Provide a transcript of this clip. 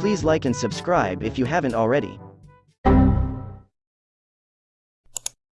Please like and subscribe if you haven't already.